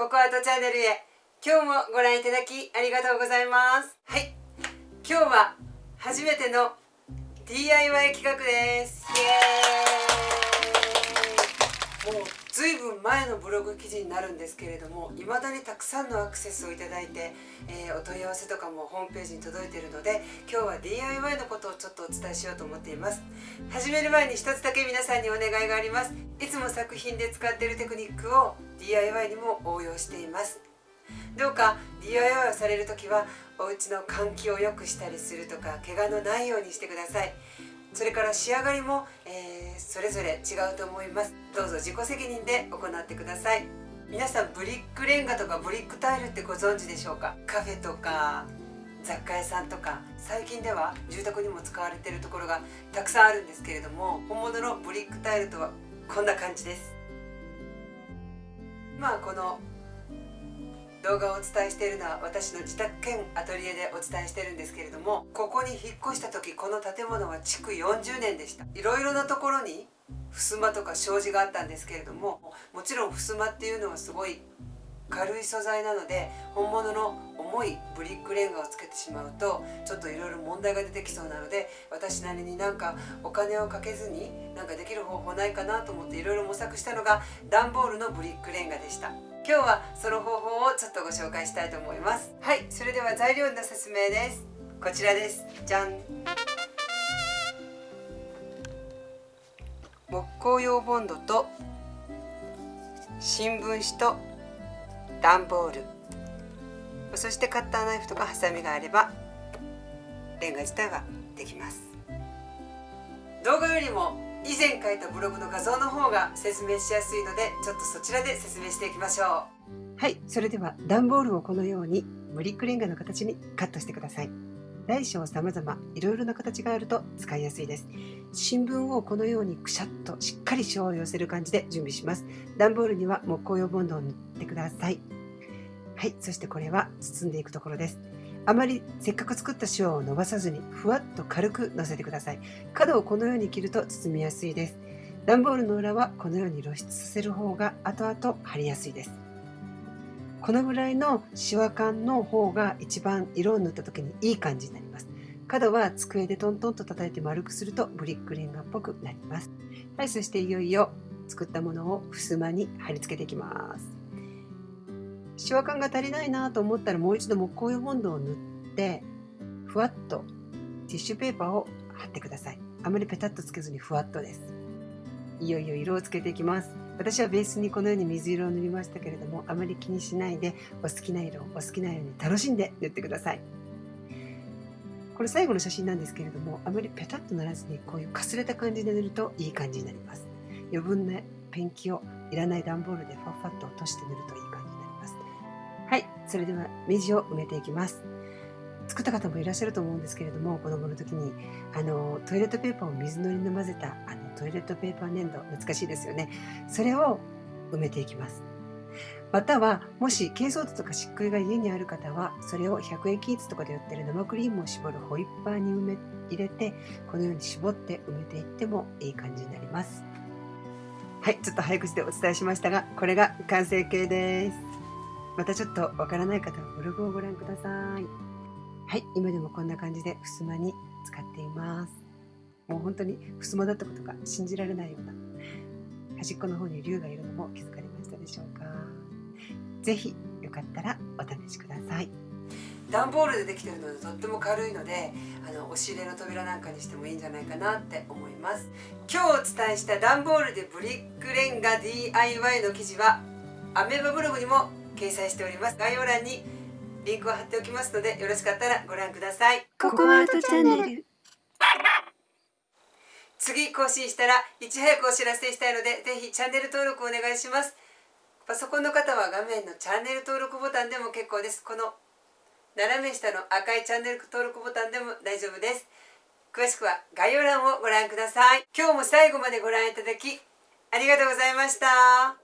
ココアートチャンネルへ。今日もご覧いただきありがとうございます。はい。今日は初めての DIY 企画です。イエーイ。もうずいぶん前のブログ記事になるんですけれども未だにたくさんのアクセスをいただいて、えー、お問い合わせとかもホームページに届いているので今日は DIY のことをちょっとお伝えしようと思っています。始める前に一つだけ皆さんにお願いがあります。いつも作品で使っているテクニックを DIY にも応用しています。どうか DIY をされる時はお家の換気を良くしたりするとか怪我のないようにしてください。それから仕上がりも、えー、それぞれ違うと思います。どうぞ自己責任で行ってください。皆さんブリックレンガとかブリックタイルってご存知でしょうか？カフェとか雑貨屋さんとか最近では住宅にも使われているところがたくさんあるんですけれども本物のブリックタイルとはこんな感じです。まあこの動画をお伝えしているのは私の自宅兼アトリエでお伝えしてるんですけれどもここに引っ越した時この建物は築40年でした。いろいろなところに襖とか障子があったんですけれどももちろん襖っていうのはすごい軽い素材なので本物の重いブリックレンガをつけてしまうとちょっといろいろ問題が出てきそうなので私なりになんかお金をかけずになんかできる方法ないかなと思っていろいろ模索したのが段ボールのブリックレンガでした。今日はその方法をちょっとご紹介したいと思います。はいそれでは材料の説明です。こちらです。じゃん。木工用ボンドと新聞紙と段ボール。そしてカッターナイフとかハサミがあればレンガ自体はできます。動画よりも以前書いたブログの画像の方が説明しやすいのでちょっとそちらで説明していきましょう。はいそれでは段ボールをこのようにブリックレンガの形にカットしてください。大小様々。いろいろな形があると使いやすいです。新聞をこのようにくしゃっとしっかり塩を寄せる感じで準備します。段ボールには木工用ボンドを塗ってください。はいそしてこれは包んでいくところです。あまりせっかく作った塩を伸ばさずにふわっと軽くのせてください。角をこのように切ると包みやすいです。段ボールの裏はこのように露出させる方が後々貼りやすいです。このぐらいのシワ感の方が一番色を塗った時にいい感じになります。角は机でトントンと叩いて丸くするとブリックレンガっぽくなります。はいそしていよいよ作ったものを襖に貼り付けていきます。シワ感が足りないなと思ったらもう一度木工用ボンドを塗ってふわっとティッシュペーパーを貼ってください。あまりペタッとつけずにふわっとです。いよいよ色をつけていきます。私はベースにこのように水色を塗りましたけれどもあまり気にしないでお好きな色をお好きなように楽しんで塗ってください。これ最後の写真なんですけれどもあまりペタッとならずにこういうかすれた感じで塗るといい感じになります。余分なペンキをいらない段ボールでファッファッと落として塗るといい感じになります。はいそれでは目地を埋めていきます。作った方もいらっしゃると思うんですけれども子供の時にあのトイレットペーパーを水のりで混ぜたあのトイレットペーパー粘土難しいですよね。それを埋めていきます。またはもし珪藻土とか漆喰が家にある方はそれを100円均一とかで売ってる生クリームを絞るホイッパーに埋め入れてこのように絞って埋めていってもいい感じになります。はいちょっと早口でお伝えしましたがこれが完成形です。またちょっとわからない方はブログをご覧ください。はい、今でもこんな感じで襖に使っています。もう本当に襖だったことが信じられないような端っこの方に竜がいるのも気づかれましたでしょうか。ぜひよかったらお試しください。段ボールでできてるのでとっても軽いのであの押し入れの扉なんかにしてもいいんじゃないかなって思います今日お伝えした段ボールでブリックレンガ DIY の記事はアメーバブログにも掲載しております概要欄にリンクを貼っておきますのでよろしかったらご覧ください。ココアートチャンネル。次更新したらいち早くお知らせしたいのでぜひチャンネル登録お願いします。パソコンの方は画面のチャンネル登録ボタンでも結構です。この斜め下の赤いチャンネル登録ボタンでも大丈夫です。詳しくは概要欄をご覧ください。今日も最後までご覧いただきありがとうございました